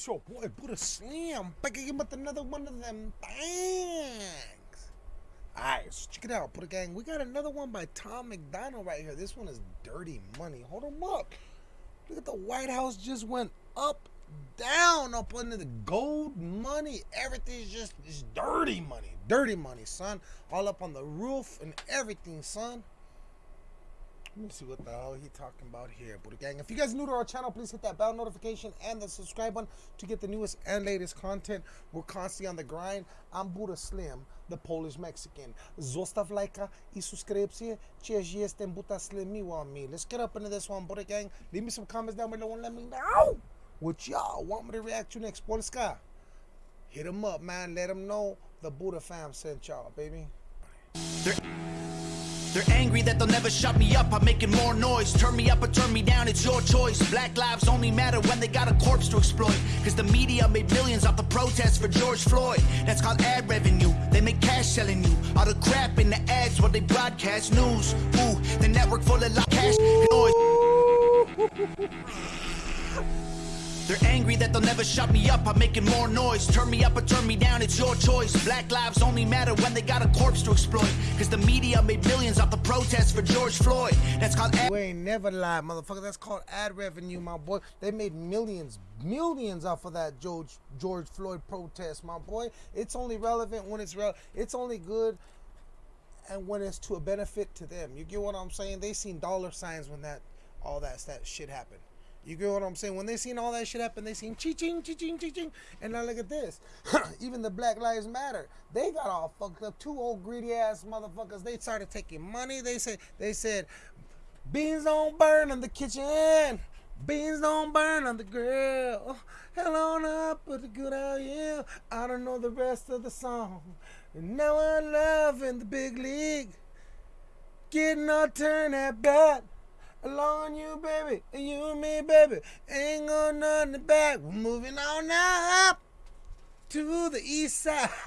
It's your boy Buddha Slim back again with another one of them things. Alright, so check it out, Buddha Gang. We got another one by Tom MacDonald right here. This one is dirty money. Hold them up. Look at the White House just went up, down, up under the gold money. Everything's just it's dirty money. Dirty money, son. All up on the roof and everything, son. Let me see what the hell he talking about here, Buddha Gang. If you guys new to our channel, please hit that bell notification and the subscribe button to get the newest and latest content. We're constantly on the grind. I'm Buddha Slim, the Polish Mexican. Zostaw lajka i subskrypcję. Cheers, jestem Buddha Slim, want me. Let's get up into this one, Buddha Gang. Leave me some comments down below and let me know what y'all want me to react to next, Polska. Hit them up, man. Let them know the Buddha fam sent y'all, baby. They're, angry that they'll never shut me up. I'm making more noise. Turn me up or turn me down, it's your choice. Black lives only matter when they got a corpse to exploit. Cause the media made millions off the protests for George Floyd. That's called ad revenue. They make cash selling you. All the crap in the ads what they broadcast news. Ooh, the network full of cash angry that they'll never shut me up. I'm making more noise. Turn me up or turn me down, it's your choice. Black lives only matter when they got a corpse to exploit. Cause the media made millions off the protests for George Floyd. That's called ad- You ain't never lied, motherfucker. That's called ad revenue, my boy. They made millions, millions off of that George George Floyd protest, my boy. It's only relevant when it's real. It's only good and when it's to a benefit to them. You get what I'm saying? They seen dollar signs when that all that that shit happened. You get what I'm saying? When they seen all that shit happen, they seen ching ching ching ching ching. And now look at this. Even the Black Lives Matter, they got all fucked up. Two old greedy ass motherfuckers. They started taking money. They said they said beans don't burn in the kitchen. Beans don't burn on the grill. Hell on up with the good I am. I don't know the rest of the song. Now I'm loving the big league. Getting all turn at bat. Along you, baby, and you and me, baby. Ain't going nothing back. We're moving on up to the east side.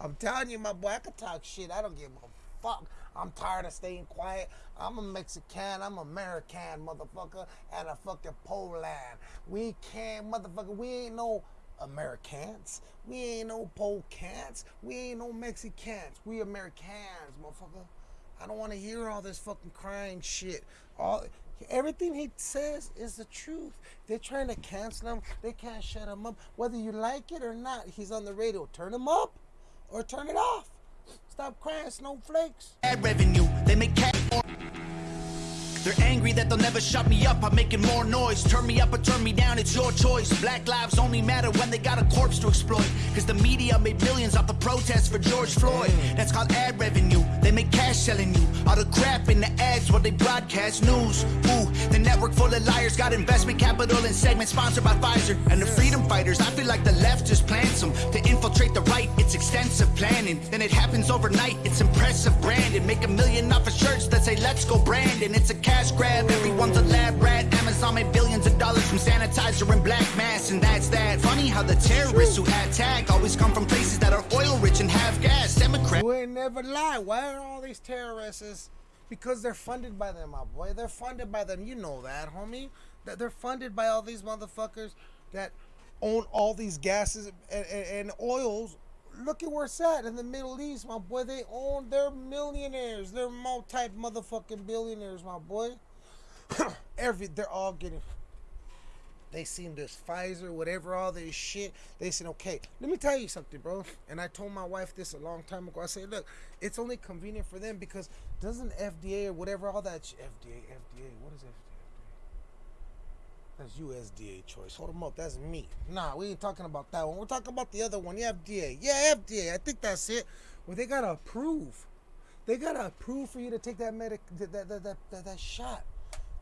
I'm telling you, my boy, I can talk shit. I don't give a fuck. I'm tired of staying quiet. I'm a Mexican. I'm American, motherfucker, and a fucking Poland. We can't, motherfucker. We ain't no Americans. We ain't no Polcans. We ain't no Mexicans. We Americans, motherfucker. I don't want to hear all this fucking crying shit. All everything he says is the truth. They're trying to cancel him. They can't shut him up. Whether you like it or not, he's on the radio. Turn him up or turn it off. Stop crying, snowflakes. ad revenue. They make cash. They're angry that they'll never shut me up. I'm making more noise. Turn me up or turn me down, it's your choice. Black lives only matter when they got a corpse to exploit. Cause the media made millions off the protests for George Floyd. That's called ad revenue. They make cash selling you. All the crap in the ads what they broadcast news. Ooh, the network full of liars got investment capital and segments sponsored by Pfizer. And the freedom fighters, I feel like the left just plants them to infiltrate the right. It's extensive planning. Then it happens overnight. It's impressive branding. Make a million off of shirts that say let's go Brandon. It's a cash grab. Everyone's a lab rat. Amazon made billions of dollars from sanitizer and black mass, and that's that. Funny how the terrorists who attack always come from places that are oil rich and have gas. Democrats. Ain't never lie. Why are all these terrorists? Because they're funded by them, my boy. They're funded by them. You know that, homie. That they're funded by all these motherfuckers that own all these gases and, and, and oils. Look at where it's at in the Middle East, my boy. They own. They're millionaires. They're multi motherfucking billionaires, my boy. Every they're all getting. They seen this Pfizer, whatever, all this shit. They said, okay, let me tell you something, bro. And I told my wife this a long time ago. I said, look, it's only convenient for them because doesn't FDA or whatever, all that FDA, FDA, what is FDA? That's USDA choice. Hold them up. That's me. Nah, we ain't talking about that one. We're talking about the other one. Yeah, FDA. Yeah, FDA. I think that's it. Well, they gotta approve. They gotta approve for you to take that medic that that that, that, that, shot.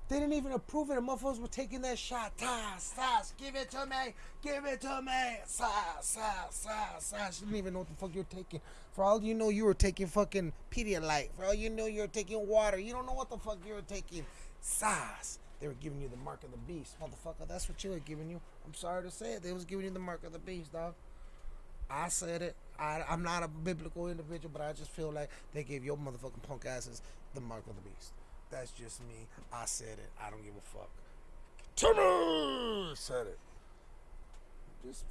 They didn't even approve it. The motherfuckers were taking that shot. Sass, sass, give it to me. Give it to me. Sass, sass, sass, sass. You didn't even know what the fuck you were taking. For all you know, you were taking fucking Pedialyte. For all you know, you were taking water. You don't know what the fuck you were taking. Sass. They were giving you the mark of the beast. Motherfucker, that's what you were giving you. I'm sorry to say it. They was giving you the mark of the beast, dog. I said it. I, I'm not a biblical individual, but I just feel like they gave your motherfucking punk asses the mark of the beast. That's just me. I said it. I don't give a fuck. Turner said it. just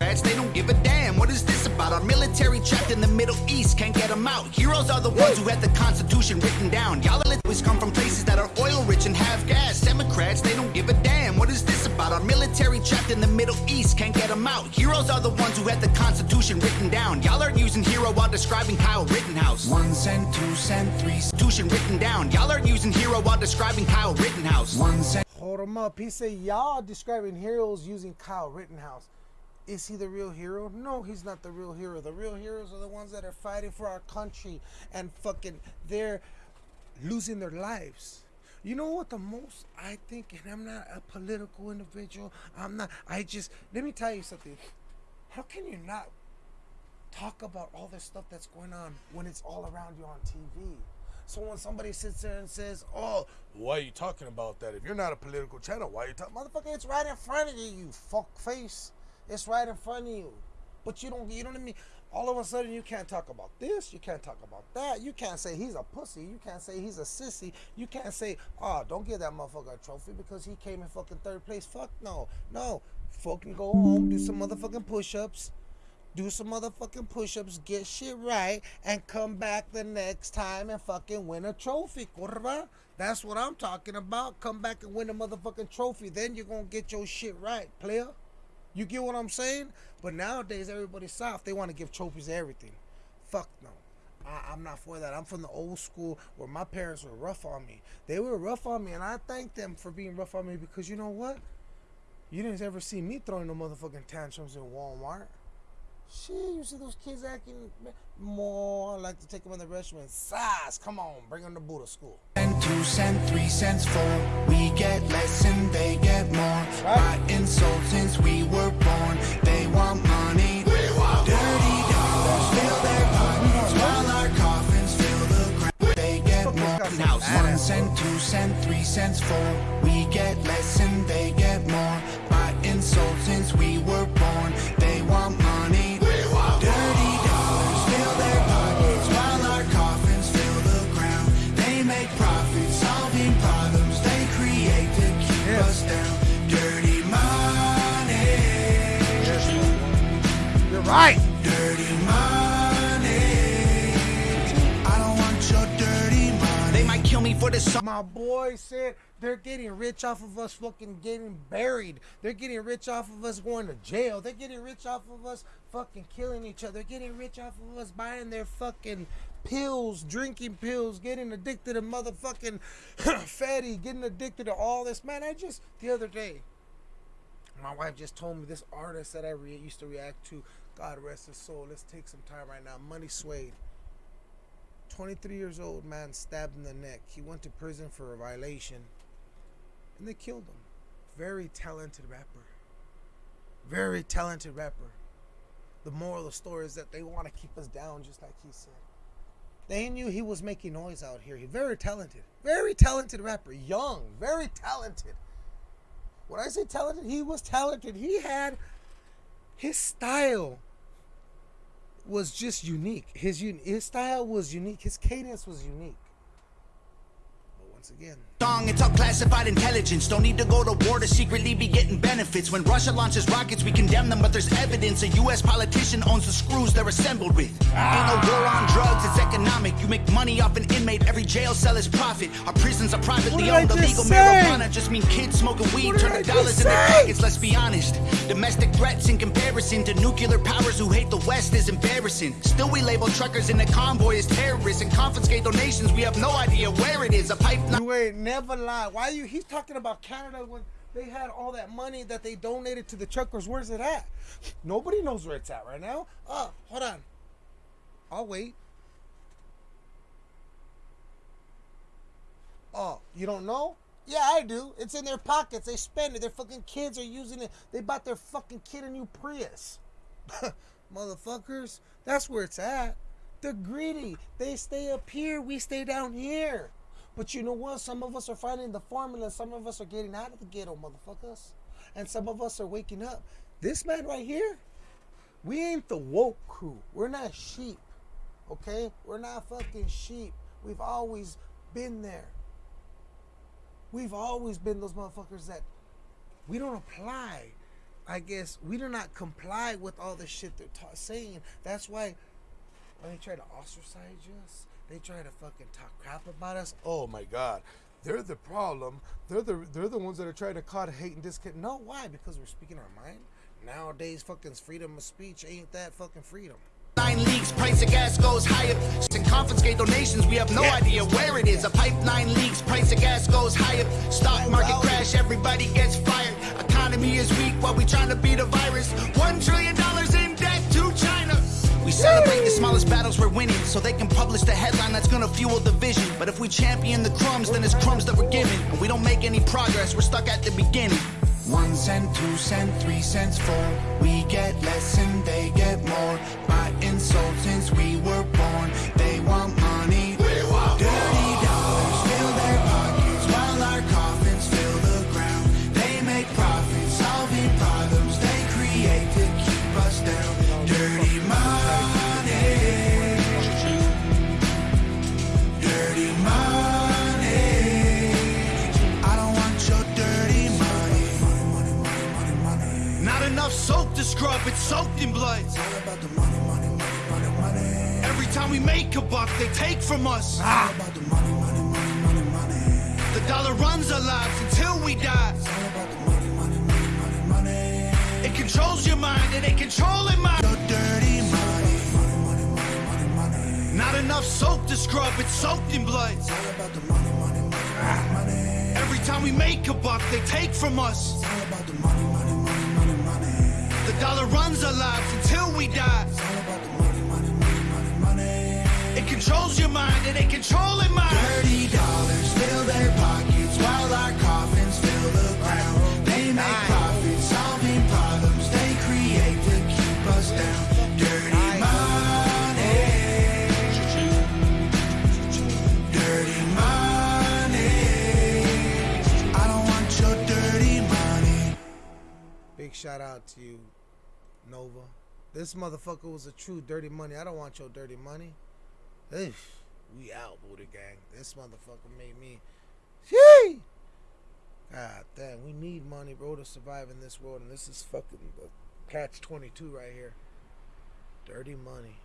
Democrats, they don't give a damn. What is this about? Our military trapped in the Middle East, can't get them out. Heroes are the ones who had the Constitution written down. Y'all always come from places that are oil rich and have gas. Democrats, they don't give a damn. What is this about? Our military trapped in the Middle East, can't get them out. Heroes are the ones who had the Constitution written down. Y'all are using hero while describing Kyle Rittenhouse. One cent, two cent, three. Constitution written down. Y'all are using hero while describing Kyle Rittenhouse. One cent. hold him up. He said, y'all describing heroes using Kyle Rittenhouse. Is he the real hero? No, he's not the real hero. The real heroes are the ones that are fighting for our country and fucking they're losing their lives. You know what the most I think, and I'm not a political individual. I'm not. I just let me tell you something. How can you not talk about all this stuff that's going on when it's all around you on TV? So when somebody sits there and says, "Oh, why are you talking about that? If you're not a political channel, why are you talking?" Motherfucker, it's right in front of you, you fuck face. It's right in front of you. But you don't, you know what I mean? All of a sudden, you can't talk about this. You can't talk about that. You can't say he's a pussy. You can't say he's a sissy. You can't say, oh, don't give that motherfucker a trophy because he came in fucking third place. Fuck no. No. Fucking go home, do some motherfucking push ups, do some motherfucking push ups, get shit right, and come back the next time and fucking win a trophy, curva. That's what I'm talking about. Come back and win a motherfucking trophy. Then you're gonna get your shit right, player. You get what I'm saying? But nowadays, everybody's soft. They want to give trophies to everything. Fuck no. I, I'm not for that. I'm from the old school where my parents were rough on me. They were rough on me, and I thank them for being rough on me because you know what? You didn't ever see me throwing no motherfucking tantrums in Walmart. Shit, you see those kids acting more I like to take them in the restaurant. Size, come on, bring them to Buddha school. And two cent, three cents, four. We get less and they get more. Right. By insult since we were born. They want money. We want Dirty dollars fill their pockets while our coffins fill the ground. They get more. Now one cent, two cent, three cents, four. We get less and they get Dirty money. I don't want your dirty money. They might kill me for this. My boy said they're getting rich off of us fucking getting buried. They're getting rich off of us going to jail. They're getting rich off of us fucking killing each other. They're getting rich off of us buying their fucking pills, drinking pills, getting addicted to motherfucking fatty, getting addicted to all this. Man, I just, the other day, my wife just told me this artist that I re- used to react to, God rest his soul. Let's take some time right now. Money Suede. 23 years old man stabbed in the neck. He went to prison for a violation and they killed him. Very talented rapper. Very talented rapper. The moral of the story is that they want to keep us down, just like he said. They knew he was making noise out here. He very talented. Very talented rapper. Young. Very talented. When I say talented, he was talented. He had his style was just unique. His his style was unique. His cadence was unique. But once again, It's all classified intelligence. Don't need to go to war to secretly be getting benefits. When Russia launches rockets, we condemn them, but there's evidence. A U.S. politician owns the screws they're assembled with. Ain't no war on drugs, it's economic. You make money off an inmate, every jail cell is profit. Our prisons are privately owned. Illegal say? marijuana just mean kids smoking weed, What did I dollars in their pockets. Let's be honest. Domestic threats in comparison to nuclear powers who hate the West is embarrassing. Still, we label truckers in the convoy as terrorists and confiscate donations. We have no idea where it is. A pipeline. you ain't never lie. Why you? He's talking about Canada when they had all that money that they donated to the truckers. Where's it at? Nobody knows where it's at right now. Oh, hold on. I'll wait. Oh, you don't know? Yeah, I do. It's in their pockets. They spend it. Their fucking kids are using it. They bought their fucking kid a new Prius. Motherfuckers, that's where it's at. They're greedy. They stay up here. We stay down here. But you know what? Some of us are finding the formula. Some of us are getting out of the ghetto, motherfuckers. And some of us are waking up. This man right here, we ain't the woke crew. We're not sheep. Okay? We're not fucking sheep. We've always been there. We've always been those motherfuckers that we don't apply I guess we do not comply with all the shit they're ta- saying. That's why when they try to ostracize us, they try to fucking talk crap about us. Oh my god. They're the problem. They're the they're the ones that are trying to cause hate and disconnect. No, why? Because we're speaking our mind. Nowadays, fucking freedom of speech ain't that fucking freedom. Nine leaks, price of gas goes higher. And confiscate donations, we have no idea where it is. A pipeline leaks, price of gas goes higher. Stock market oh. crash, everybody gets fired. Economy is weak while we trying to beat a virus. One trillion celebrate battles we're winning, so they can publish the headline that's gonna fuel the vision. But if we champion the crumbs, then it's crumbs that we're given. And we don't make any progress, we're stuck at the beginning. One cent, two cent, three cents, four. We get less and they get more. By insult Not enough soap to scrub, it's soaked in blood. It's all about the money, money, money, money, money. Every time we make a buck, they take from us. Ah. It's all about the money, money, money, money, money. The dollar runs our lives until we die. It's all about the money, money, money, money, money. It controls your mind and it controlling mine. Your dirty money. Money, money, money, money, money. Not enough soap to scrub, it's soaked in blood. It's all about the money, money, money, money, money. Every time we make a buck, they take from us. Dollar runs our lives until we die. It's all about the money, money, money, money, money. It controls your mind and it controlling mine. Dirty dollars This motherfucker was a true dirty money. I don't want your dirty money. Hey, we out, Buddha Gang. This motherfucker made me. Shee! God damn, we need money, bro, to survive in this world. And this is fucking catch 22 right here. Dirty money.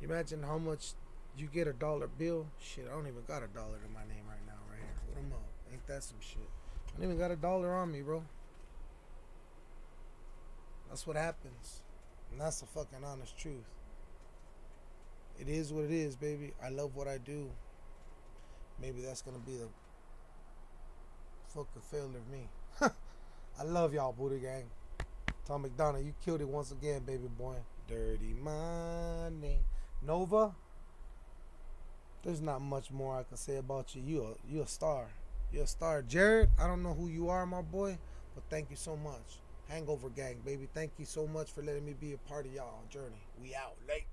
You imagine how much you get a dollar bill? Shit, I don't even got a dollar in my name right now, right here. What am I? Ain't that some shit? I don't even got a dollar on me, bro. That's what happens. And that's the fucking honest truth. It is what it is, baby. I love what I do. Maybe that's gonna be the fucking failure of me. I love y'all, Buddha Gang. Tom MacDonald, you killed it once again, baby boy. Dirty money. Nova, there's not much more I can say about you. You a, you a star. You're a star. Jared, I don't know who you are, my boy, but thank you so much. Hangover Gang, baby. Thank you so much for letting me be a part of y'all journey. We out late.